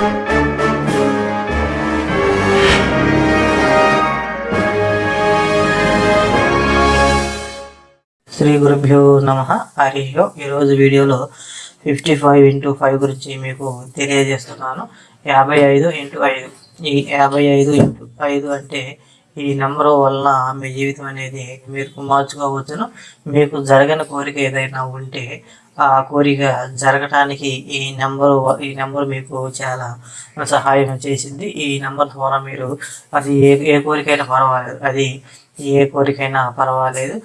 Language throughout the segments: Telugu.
శ్రీ గురుభ్యో నమ. హరియో ఈరోజు వీడియోలో ఫిఫ్టీ ఫైవ్ ఇంటూ ఫైవ్ గురించి మీకు తెలియజేస్తున్నాను. యాభై ఐదు ఇంటూ ఐదు. ఈ యాభై ఐదు ఇంటూ ఐదు అంటే ఈ నెంబర్ వల్ల మీ జీవితం అనేది మీరు మార్చుకోవచ్చును. మీకు జరగని కోరిక ఏదైనా ఉంటే ఆ కోరిక జరగటానికి ఈ నెంబరు ఈ నెంబర్ మీకు చాలా సహాయం చేసింది. ఈ నెంబర్ ద్వారా మీరు అది ఏ ఏ కోరికైనా పర్వాలేదు. అది ఏ కోరికైనా పర్వాలేదు.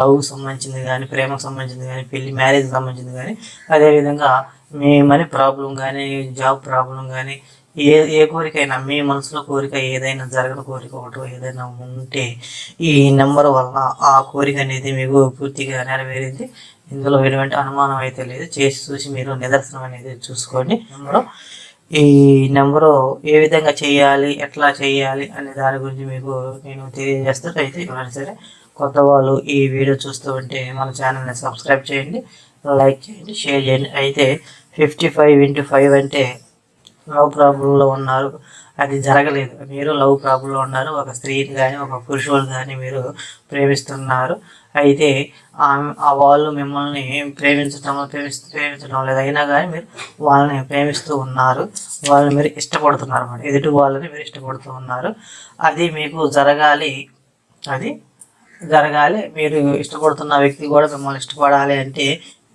లవ్ సంబంధించింది కానీ ప్రేమకు సంబంధించింది కానీ పెళ్ళి మ్యారేజ్ సంబంధించింది కానీ అదేవిధంగా మీ మనీ ప్రాబ్లం కానీ జాబ్ ప్రాబ్లం కానీ ఏ ఏ కోరికైనా మీ మనసులో కోరిక ఏదైనా జరగని కోరిక ఒకటి ఏదైనా ఉంటే ఈ నెంబర్ వల్ల ఆ కోరిక అనేది మీకు పూర్తిగా నెరవేరింది. ఇందులో ఎటువంటి అనుమానం అయితే లేదు. చేసి చూసి మీరు నిదర్శనం అనేది చూసుకోండి. నెంబరు. ఈ నెంబరు ఏ విధంగా చేయాలి ఎట్లా చేయాలి అనే దాని గురించి మీకు నేను తెలియజేస్తాను అయితే ఎవరైనా సరే కొత్త వాళ్ళు ఈ వీడియో చూస్తూ ఉంటే మన ఛానల్ని సబ్స్క్రైబ్ చేయండి లైక్ చేయండి షేర్ చేయండి. అయితే ఫిఫ్టీ ఫైవ్ ఇంటూ ఫైవ్ అంటే లవ్ ప్రాబ్లంలో ఉన్నారు. అది జరగలేదు. మీరు లవ్ ప్రాబ్లంలో ఉన్నారు. ఒక స్త్రీని కానీ ఒక పురుషుడు కానీ మీరు ప్రేమిస్తున్నారు. అయితే ఆ వాళ్ళు మిమ్మల్ని ప్రేమించడం ప్రేమిస్తూ ప్రేమించడం లేదు. అయినా కానీ మీరు వాళ్ళని ప్రేమిస్తూ ఉన్నారు. వాళ్ళని మీరు ఇష్టపడుతున్నారు అన్నమాట. ఎదుటి వాళ్ళని మీరు ఇష్టపడుతూ ఉన్నారు. అది మీకు జరగాలి. అది జరగాలి. మీరు ఇష్టపడుతున్న వ్యక్తి కూడా మిమ్మల్ని ఇష్టపడాలి అంటే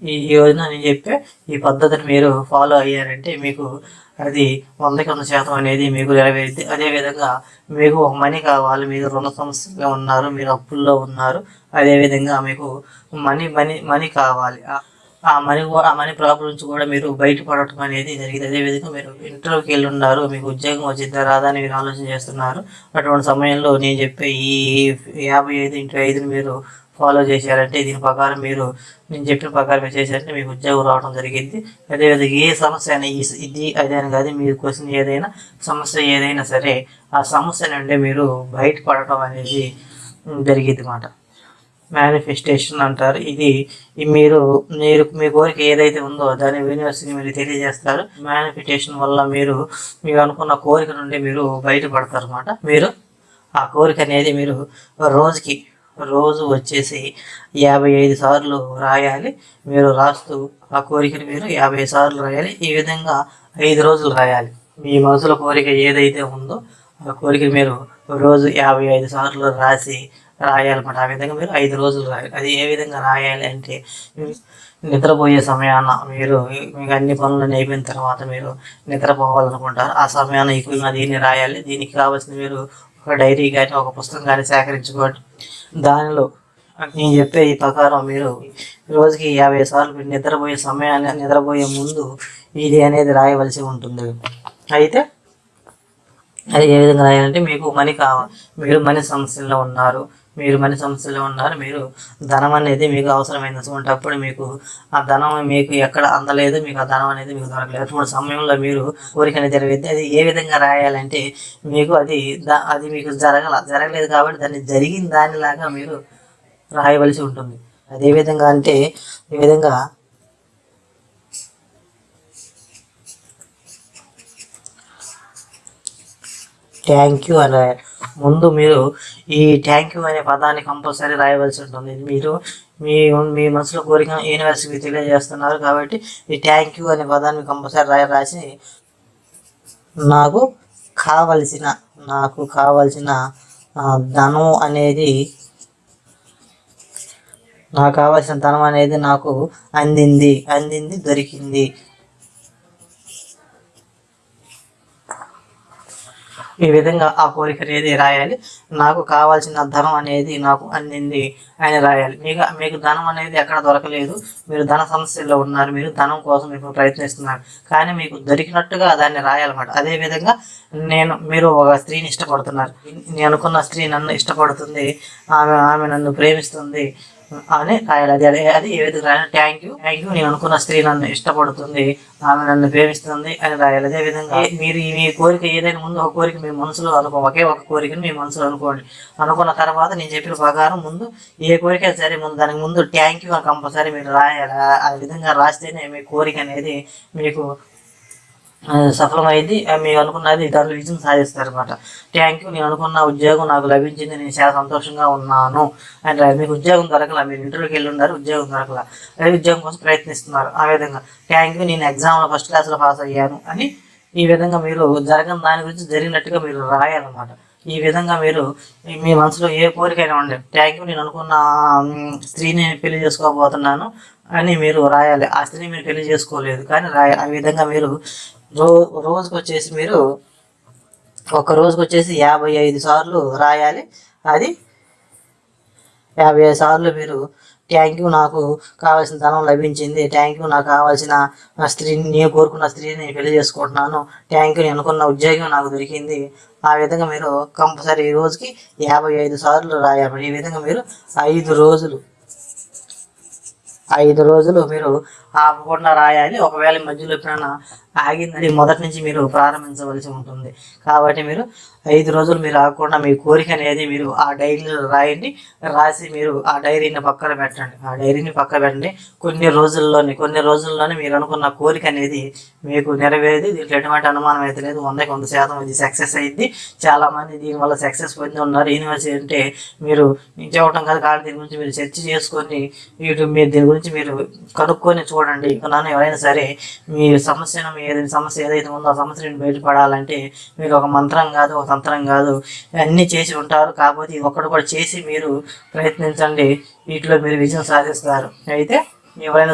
ఈ ఈ రోజున నేను చెప్పే ఈ పద్ధతిని మీరు ఫాలో అయ్యారంటే మీకు అది వందకి వంద శాతం అనేది మీకు నెరవేరుద్ది. అదేవిధంగా మీకు ఒక మనీ కావాలి మీరు రుణ సమస్యగా ఉన్నారు మీరు అప్పుల్లో ఉన్నారు అదేవిధంగా మీకు మనీ మనీ మనీ కావాలి. ఆ- మనీ కూడా ఆ మనీ ప్రాబ్లం నుంచి కూడా మీరు బయటపడటం అనేది జరిగింది. అదేవిధంగా మీరు ఇంటర్వ్యూకి వెళ్ళి ఉన్నారు మీకు ఉద్యోగం వచ్చిందా రాదా అని మీరు ఆలోచన చేస్తున్నారు. అటువంటి సమయంలో నేను చెప్పే ఈ యాభై ఐదు ఇంటూ ఐదుని మీరు ఫాలో చేశారంటే దీని ప్రకారం మీరు నేను చెప్పిన ప్రకారం మీరు చేశారంటే మీకు ఉద్యోగం రావడం జరిగింది. అదేవిధంగా ఏ సమస్య అయినా ఈ- ఇది అదే అని కాదు మీ క్వశ్చన్ ఏదైనా సమస్య ఏదైనా సరే ఆ సమస్య నుండి మీరు బయటపడటం అనేది జరిగింది అన్నమాట మేనిఫెస్టేషన్ అంటారు. ఇది మీరు మీరు మీ కోరిక ఏదైతే ఉందో దాని యూనివర్సిటీ మీరు తెలియజేస్తారు. మేనిఫెస్టేషన్ వల్ల మీరు మీరు అనుకున్న కోరిక నుండి మీరు బయటపడతారు అనమాట మీరు ఆ కోరిక అనేది మీరు రోజుకి రోజు వచ్చేసి యాభై ఐదు సార్లు రాయాలి. మీరు రాస్తూ ఆ కోరికను మీరు యాభై సార్లు రాయాలి. ఈ విధంగా ఐదు రోజులు రాయాలి. మీ మనసులో కోరిక ఏదైతే ఉందో ఆ కోరికను మీరు రోజు యాభై ఐదు సార్లు రాసి రాయాలన్నమాట. ఆ విధంగా మీరు ఐదు రోజులు రాయాలి. అది ఏ విధంగా రాయాలి అంటే నిద్రపోయే సమయాన మీరు మీకు అన్ని పనులు అయిపోయిన తర్వాత మీరు నిద్రపోవాలనుకుంటారు. ఆ సమయాన ఈ దీన్ని రాయాలి? దీనికి కావాల్సిన మీరు ఒక డైరీ కానీ ఒక పుస్తకం కానీ సేకరించుకోండి. దానిలో నేను చెప్పే ఈ ప్రకారం మీరు రోజుకి యాభై సార్లు మీరు నిద్రపోయే సమయాన్ని నిద్రపోయే ముందు ఇది అనేది రాయవలసి ఉంటుంది. అయితే అది ఏ విధంగా రాయాలంటే మీకు మనీ కావాలి మీరు మనీ సమస్యల్లో ఉన్నారు. మీరు మనీ సమస్యలో ఉన్నారు మీరు ధనం అనేది మీకు అవసరమైనటువంటిప్పుడు మీకు ఆ ధనం మీకు ఎక్కడ అందలేదు మీకు ఆ ధనం అనేది మీకు దొరకలేదు. అటువంటి సమయంలో మీరు కోరిక అనేది జరిగింది అది ఏ విధంగా రాయాలంటే మీకు అది అది మీకు జరగల జరగలేదు కాబట్టి దాన్ని జరిగిన దానిలాగా మీరు రాయవలసి ఉంటుంది. అదే విధంగా అంటే ఈ విధంగా థ్యాంక్ యూ అని రాయాలి ముందు మీరు ఈ థ్యాంక్ యూ అనే పదాన్ని కంపల్సరీ రాయవలసి ఉంటుంది. మీరు మీ మీ మనసులో కోరిక యూనివర్సిటీకి తెలియజేస్తున్నారు కాబట్టి ఈ థ్యాంక్ యూ అనే పదాన్ని కంపల్సరీ రాయ రాసి నాకు కావలసిన నాకు కావలసిన ధనం అనేది నాకు కావాల్సిన ధనం అనేది నాకు అందింది అందింది దొరికింది. ఈ విధంగా ఆ కోరిక అనేది రాయాలి. నాకు కావాల్సిన ధనం అనేది నాకు అందింది. అని రాయాలి. మీకు మీకు ధనం అనేది ఎక్కడ దొరకలేదు. మీరు ధన సమస్యల్లో ఉన్నారు. మీరు ధనం కోసం ఇప్పుడు ప్రయత్నిస్తున్నారు. కానీ మీకు దొరికినట్టుగా దాన్ని రాయాలన్నమాట. అదే విధంగా నేను మీరు ఒక స్త్రీని ఇష్టపడుతున్నారు. నేను అనుకున్న స్త్రీ నన్ను ఇష్టపడుతుంది. ఆమె ఆమె నన్ను ప్రేమిస్తుంది. అని రాయాలి అది అదే అది ఏ విధంగా రాయాలి థ్యాంక్ యూ థ్యాంక్ యూ నేను అనుకున్న స్త్రీ నన్ను ఇష్టపడుతుంది. ఆమె నన్ను ప్రేమిస్తుంది అని రాయాలి. అదే విధంగా మీరు మీ కోరిక ఏదైనా ముందు ఒక కోరిక మీ మనసులో అనుకో ఒకే ఒక కోరికను మీ మనసులో అనుకోండి. అనుకున్న తర్వాత నేను చెప్పిన ప్రకారం ముందు ఏ కోరిక సరే ముందు దానికి ముందు థ్యాంక్ యూ అని కంపల్సరీ మీరు రాయాలి? ఆ- విధంగా రాస్తేనే మీ కోరిక అనేది మీకు సఫలమైంది. మీరు అనుకున్నది దాంట్లో విజయం సాధిస్తారనమాట థ్యాంక్ యూ నేను అనుకున్న ఉద్యోగం నాకు లభించింది. నేను చాలా సంతోషంగా ఉన్నాను. అండ్ uh, మీకు ఉద్యోగం దొరకల. మీరు ఇంటర్వ్యూకి వెళ్ళి ఉన్నారు ఉద్యోగం దొరకల. అదే ఉద్యోగం కోసం ప్రయత్నిస్తున్నారు. ఆ విధంగా. థ్యాంక్ యూ నేను ఎగ్జామ్లో ఫస్ట్ క్లాస్లో పాస్ అయ్యాను అని ఈ విధంగా మీరు జరగని దాని గురించి జరిగినట్టుగా మీరు రాయాలన్నమాట. ఈ విధంగా మీరు మీ మనసులో ఏ కోరికైనా ఉండే థ్యాంక్ యూ నేను అనుకున్న స్త్రీని పెళ్ళి చేసుకోబోతున్నాను అని మీరు రాయాలి. ఆ స్త్రీని మీరు పెళ్ళి చేసుకోలేదు కానీ రాయాలి. ఆ విధంగా మీరు రో రోజుకు వచ్చేసి మీరు ఒక రోజుకు వచ్చేసి యాభై ఐదు సార్లు రాయాలి. అది యాభై ఐదు సార్లు మీరు థ్యాంక్ యూ నాకు కావాల్సిన ధనం లభించింది. థ్యాంక్ యూ నాకు కావాల్సిన స్త్రీని నేను కోరుకున్న స్త్రీని నేను పెళ్ళి చేసుకుంటున్నాను. థ్యాంక్ యూ నేను అనుకున్న ఉద్యోగం నాకు దొరికింది. ఆ విధంగా మీరు కంపల్సరీ ఈ రోజుకి యాభై ఐదు సార్లు రాయాలి. ఈ విధంగా మీరు ఐదు రోజులు ఐదు రోజులు మీరు ఆపకుండా రాయాలి. ఒకవేళ మధ్యలో ఎప్పుడైనా ఆగిందని మొదటి నుంచి మీరు ప్రారంభించవలసి ఉంటుంది. కాబట్టి మీరు ఐదు రోజులు మీరు ఆగకుండా మీ కోరిక అనేది మీరు ఆ డైరీలో రాయండి. రాసి మీరు ఆ డైరీని పక్కన పెట్టండి. ఆ డైరీని పక్కన పెట్టండి. కొన్ని రోజుల్లోనే కొన్ని రోజుల్లోనే మీరు అనుకున్న కోరిక అనేది మీకు నెరవేరేది. దీంట్లో ఎటువంటి అనుమానం అయితే లేదు. వందకి వంద శాతం ఇది సక్సెస్ అయింది. చాలామంది దీనివల్ల సక్సెస్ పొంది ఉన్నారు. యూనివర్సిటీ అంటే మీరు నేను చెప్పడం కాదు కానీ దీని గురించి మీరు చర్చ చేసుకొని వీటి మీరు దీని గురించి మీరు కనుక్కొని చూడండి. ఇక ఎవరైనా సరే మీ సమస్యను మీ ఏదైనా సమస్య ఏదైతే ఉందో ఆ సమస్య నుండి బయటపడాలంటే మీకు ఒక మంత్రం కాదు ఒక తంత్రం కాదు. అన్నీ చేసి ఉంటారు. కాకపోతే ఇది ఒక్కడు కూడా చేసి మీరు ప్రయత్నించండి. వీటిలో మీరు విజయం సాధిస్తారు. అయితే ఎవరైనా